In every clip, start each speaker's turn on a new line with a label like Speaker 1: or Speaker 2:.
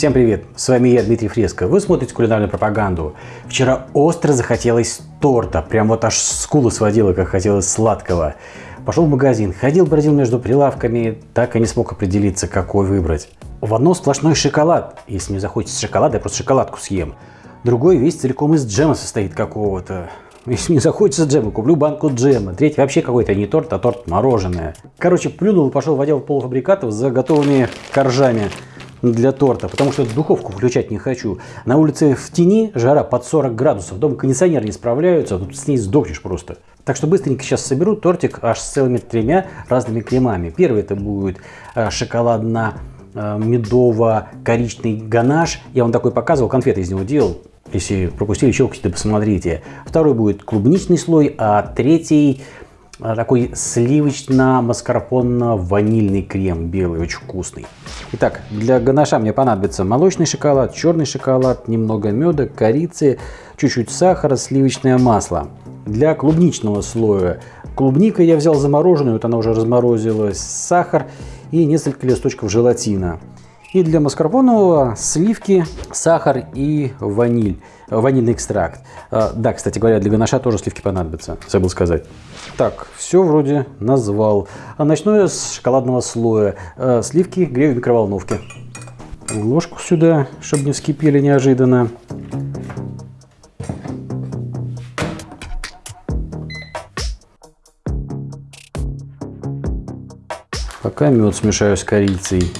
Speaker 1: Всем привет, с вами я, Дмитрий Фреско. Вы смотрите кулинарную пропаганду. Вчера остро захотелось торта, прям вот аж скулы сводило, как хотелось сладкого. Пошел в магазин, ходил, бродил между прилавками, так и не смог определиться, какой выбрать. В одно сплошной шоколад. Если мне захочется шоколада, я просто шоколадку съем. Другой весь целиком из джема состоит какого-то. Если мне захочется джема, куплю банку джема. Третий вообще какой-то не торт, а торт мороженое. Короче, плюнул и пошел в отдел полуфабрикатов за готовыми коржами для торта, потому что духовку включать не хочу. На улице в тени жара под 40 градусов, дома кондиционер не справляются, тут с ней сдохнешь просто. Так что быстренько сейчас соберу тортик аж с целыми тремя разными кремами. Первый это будет э, шоколадно-медово-коричный ганаш. Я вам такой показывал, конфеты из него делал. Если пропустили, щелкните, да посмотрите. Второй будет клубничный слой, а третий а, такой сливочно-маскарпонно-ванильный крем белый, очень вкусный. Итак, для ганаша мне понадобится молочный шоколад, черный шоколад, немного меда, корицы, чуть-чуть сахара, сливочное масло. Для клубничного слоя клубника я взял замороженную, вот она уже разморозилась, сахар и несколько листочков желатина. И для маскарпонового сливки, сахар и ваниль, ванильный экстракт. А, да, кстати говоря, для ганаша тоже сливки понадобятся, забыл сказать. Так, все вроде назвал. А начну я с шоколадного слоя. А, сливки грею в микроволновке. Ложку сюда, чтобы не вскипели неожиданно. Пока мед смешаю с корицей.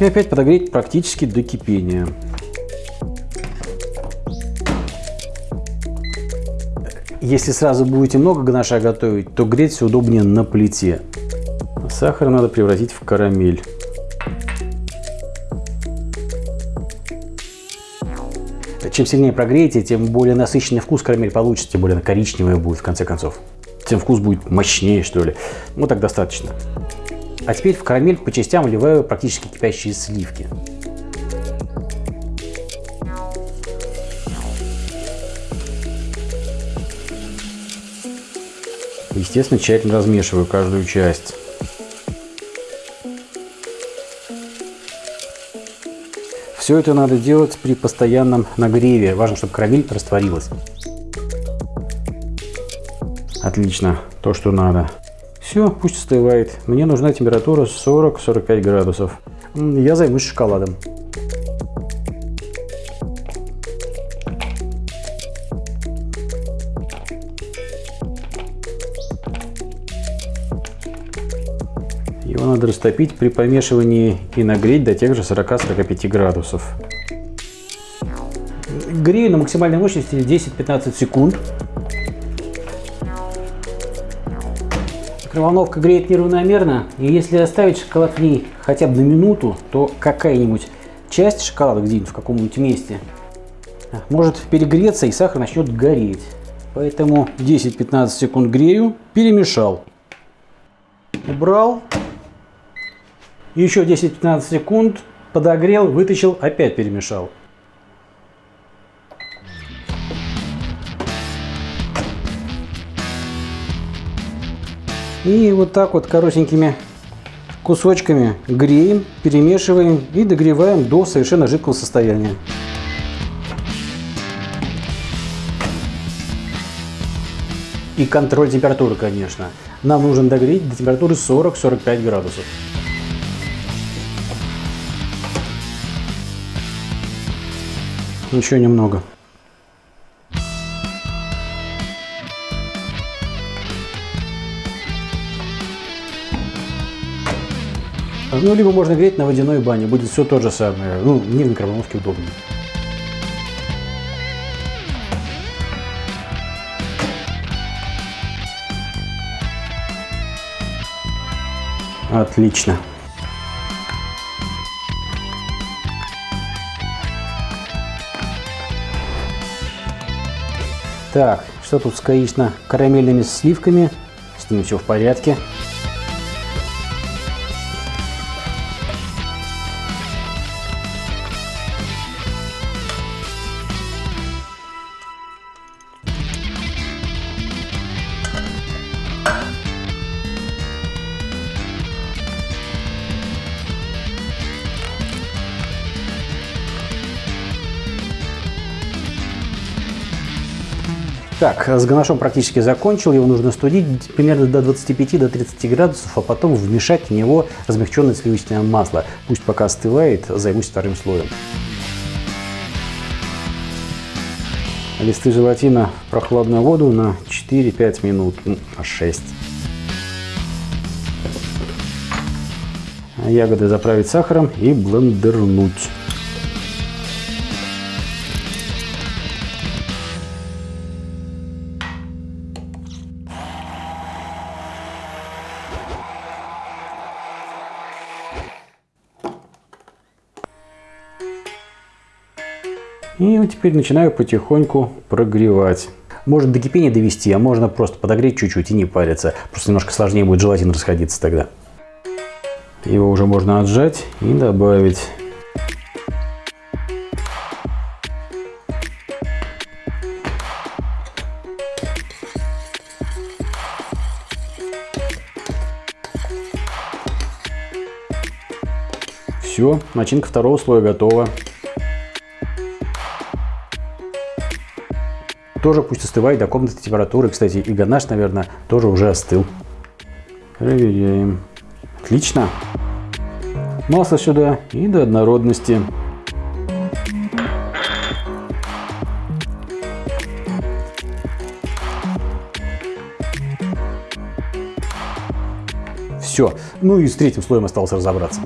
Speaker 1: И опять подогреть практически до кипения. Если сразу будете много ганаша готовить, то греть все удобнее на плите. Сахар надо превратить в карамель. Чем сильнее прогреете, тем более насыщенный вкус карамель получится, тем более она коричневая будет в конце концов. Тем вкус будет мощнее, что ли. Ну так достаточно. А теперь в карамель по частям вливаю практически кипящие сливки. Естественно, тщательно размешиваю каждую часть. Все это надо делать при постоянном нагреве. Важно, чтобы карамель растворилась. Отлично, то, что надо. Все, пусть остывает. Мне нужна температура 40-45 градусов. Я займусь шоколадом. Его надо растопить при помешивании и нагреть до тех же 40-45 градусов. Грею на максимальной мощности 10-15 секунд. Микроволновка греет неравномерно, и если оставить шоколад в ней хотя бы на минуту, то какая-нибудь часть шоколада где-нибудь в каком-нибудь месте может перегреться и сахар начнет гореть. Поэтому 10-15 секунд грею, перемешал. Убрал. Еще 10-15 секунд подогрел, вытащил, опять перемешал. И вот так вот коротенькими кусочками греем, перемешиваем и догреваем до совершенно жидкого состояния. И контроль температуры, конечно. Нам нужно догреть до температуры 40-45 градусов. Еще немного. Ну, либо можно греть на водяной бане, будет все то же самое. Ну, не в микроволновке удобнее. Отлично. Так, что тут с корично-карамельными сливками? С ними все в порядке. Так, с ганашом практически закончил, его нужно студить примерно до 25-30 градусов, а потом вмешать в него размягченное сливочное масло. Пусть пока остывает, займусь вторым слоем. Листы желатина в прохладную воду на 4-5 минут, ну, на 6. Ягоды заправить сахаром и блендернуть. И вот теперь начинаю потихоньку прогревать. Можно до кипения довести, а можно просто подогреть чуть-чуть и не париться. Просто немножко сложнее будет желатин расходиться тогда. Его уже можно отжать и добавить. Все, начинка второго слоя готова. Тоже пусть остывает до комнатной температуры. Кстати, и ганаш, наверное, тоже уже остыл. Проверяем. Отлично. Масло сюда и до однородности. Все. Ну и с третьим слоем осталось разобраться.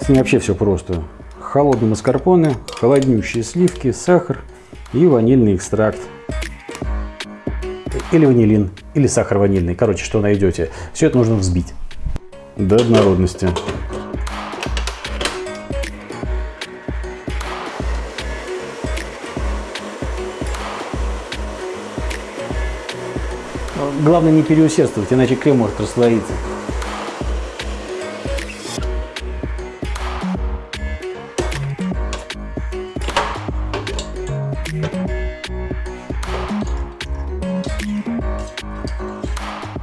Speaker 1: С ним вообще все просто. Холодные маскарпоне, холоднющие сливки, сахар – и ванильный экстракт. Или ванилин, или сахар ванильный. Короче, что найдете. Все это нужно взбить до однородности. Главное не переусердствовать, иначе крем может расслоиться.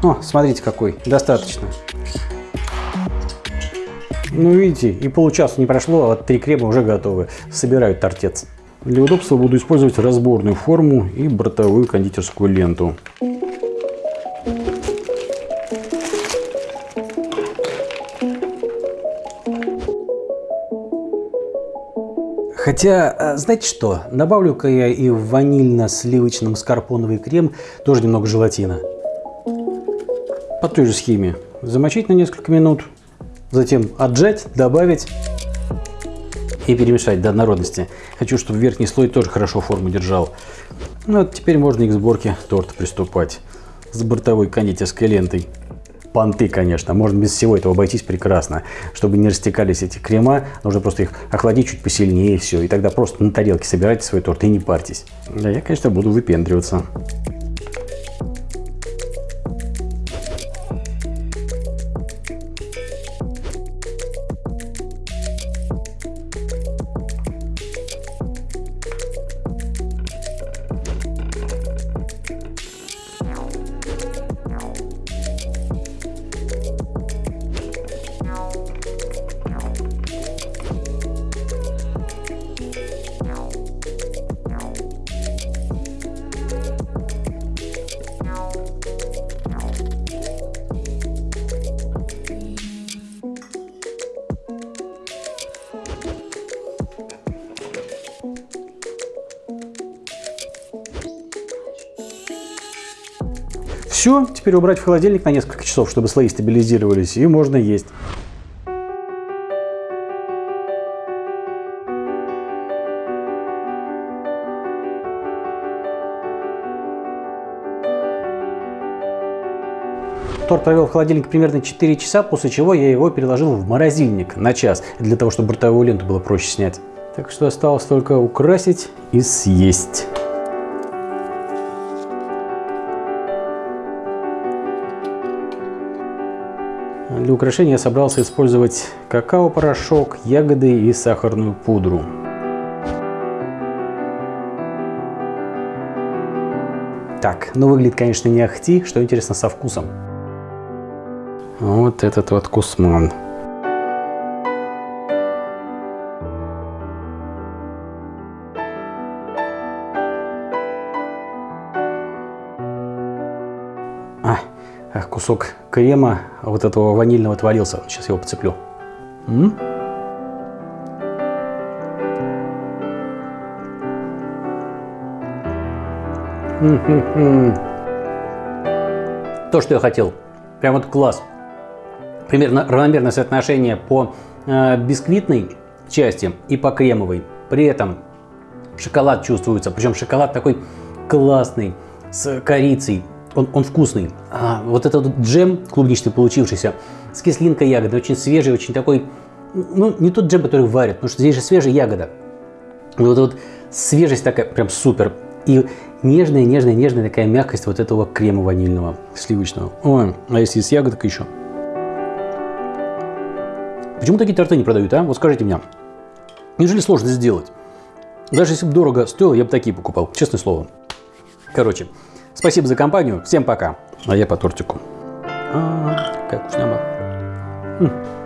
Speaker 1: О, смотрите какой, достаточно. Ну, видите, и получаса не прошло, а вот три крема уже готовы. Собирают тортец. Для удобства буду использовать разборную форму и бортовую кондитерскую ленту. Хотя, а, знаете что, добавлю-ка я и в ванильно-сливочно-маскарпоновый крем тоже немного желатина по той же схеме. Замочить на несколько минут, затем отжать, добавить и перемешать до однородности. Хочу, чтобы верхний слой тоже хорошо форму держал. Ну вот теперь можно и к сборке торта приступать с бортовой кондитерской лентой. Понты, конечно, можно без всего этого обойтись прекрасно. Чтобы не растекались эти крема, нужно просто их охладить чуть посильнее и все. И тогда просто на тарелке собирайте свой торт и не парьтесь. Да я, конечно, буду выпендриваться. Bye. Все, теперь убрать в холодильник на несколько часов, чтобы слои стабилизировались, и можно есть. Торт провел в холодильнике примерно 4 часа, после чего я его переложил в морозильник на час, для того, чтобы бортовую ленту было проще снять. Так что осталось только украсить и съесть. Для украшения я собрался использовать какао-порошок, ягоды и сахарную пудру. Так, ну выглядит, конечно, не ахти, что интересно со вкусом. Вот этот вот кусман. Кусок крема вот этого ванильного отвалился. Сейчас его подцеплю. М? То, что я хотел. Прям вот класс. Примерно равномерное соотношение по э, бисквитной части и по кремовой. При этом шоколад чувствуется. Причем шоколад такой классный, с корицей. Он, он вкусный. А, вот этот джем клубничный получившийся, с кислинкой ягоды, очень свежий, очень такой... Ну, не тот джем, который варят, потому что здесь же свежая ягода. И вот, вот свежесть такая прям супер. И нежная, нежная, нежная такая мягкость вот этого крема ванильного, сливочного. Ой, а если с ягодкой еще? Почему такие торты не продают, а? Вот скажите мне. Неужели сложно сделать? Даже если бы дорого стоило, я бы такие покупал, честное слово. Короче, спасибо за компанию, всем пока. А я по тортику. А, -а, -а какая вкусняба.